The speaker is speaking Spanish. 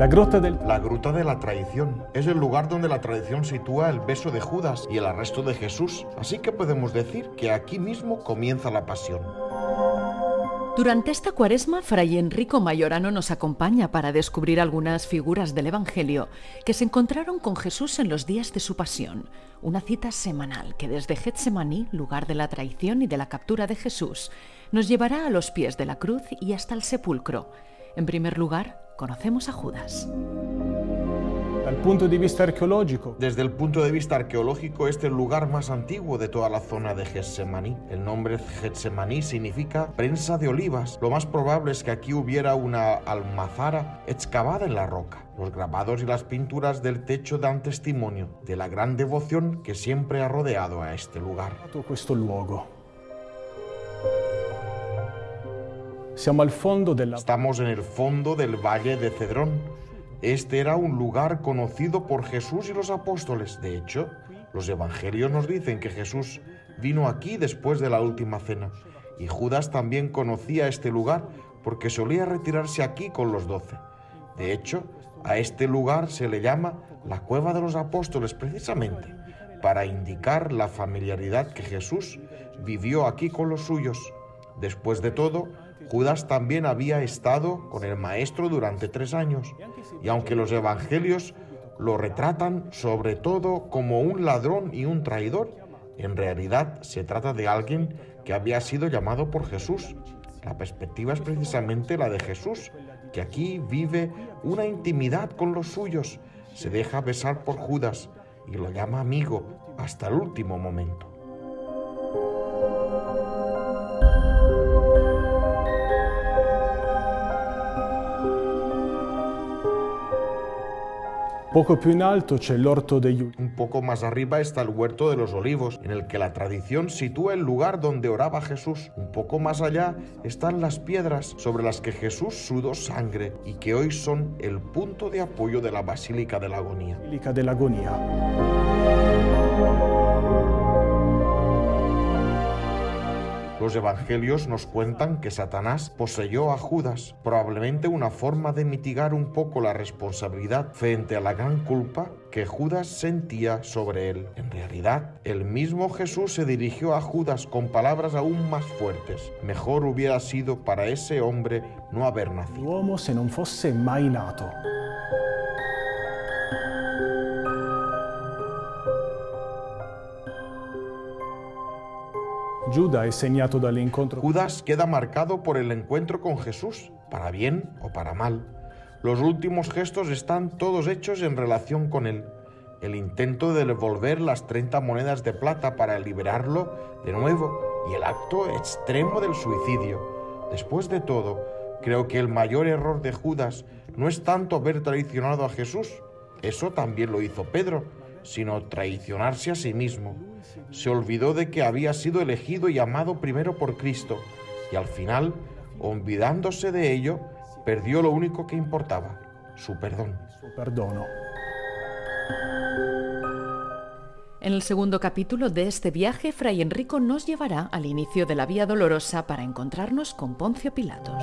La gruta del... La gruta de la traición. Es el lugar donde la tradición sitúa el beso de Judas y el arresto de Jesús. Así que podemos decir que aquí mismo comienza la pasión. Durante esta cuaresma, Fray Enrico Mayorano nos acompaña para descubrir algunas figuras del Evangelio que se encontraron con Jesús en los días de su pasión. Una cita semanal que desde Getsemaní, lugar de la traición y de la captura de Jesús, nos llevará a los pies de la cruz y hasta el sepulcro. En primer lugar, conocemos a Judas. Desde el punto de vista arqueológico, este es el lugar más antiguo de toda la zona de Getsemaní. El nombre Getsemaní significa prensa de olivas. Lo más probable es que aquí hubiera una almazara excavada en la roca. Los grabados y las pinturas del techo dan testimonio de la gran devoción que siempre ha rodeado a este lugar. questo luogo. Estamos en el fondo del valle de Cedrón. Este era un lugar conocido por Jesús y los apóstoles. De hecho, los evangelios nos dicen que Jesús vino aquí después de la última cena. Y Judas también conocía este lugar porque solía retirarse aquí con los doce. De hecho, a este lugar se le llama la cueva de los apóstoles precisamente para indicar la familiaridad que Jesús vivió aquí con los suyos. Después de todo, Judas también había estado con el Maestro durante tres años, y aunque los evangelios lo retratan sobre todo como un ladrón y un traidor, en realidad se trata de alguien que había sido llamado por Jesús. La perspectiva es precisamente la de Jesús, que aquí vive una intimidad con los suyos, se deja besar por Judas y lo llama amigo hasta el último momento. Poco più in alto c'è l'orto degli ulivi. Un poco más arriba está el huerto de los olivos, en el que la tradición sitúa el lugar donde oraba Jesús. Un poco más allá están las piedras sobre las que Jesús sudó sangre y que hoy son el punto de apoyo de la Basílica de la Agonía. Los evangelios nos cuentan que Satanás poseyó a Judas, probablemente una forma de mitigar un poco la responsabilidad frente a la gran culpa que Judas sentía sobre él. En realidad, el mismo Jesús se dirigió a Judas con palabras aún más fuertes. Mejor hubiera sido para ese hombre no haber nacido. Se non fosse mai nato. Judas queda marcado por el encuentro con Jesús, para bien o para mal. Los últimos gestos están todos hechos en relación con él. El intento de devolver las 30 monedas de plata para liberarlo de nuevo y el acto extremo del suicidio. Después de todo, creo que el mayor error de Judas no es tanto haber traicionado a Jesús, eso también lo hizo Pedro, sino traicionarse a sí mismo. Se olvidó de que había sido elegido y amado primero por Cristo, y al final, olvidándose de ello, perdió lo único que importaba, su perdón. perdono. En el segundo capítulo de este viaje, Fray Enrico nos llevará al inicio de la Vía Dolorosa para encontrarnos con Poncio Pilatos.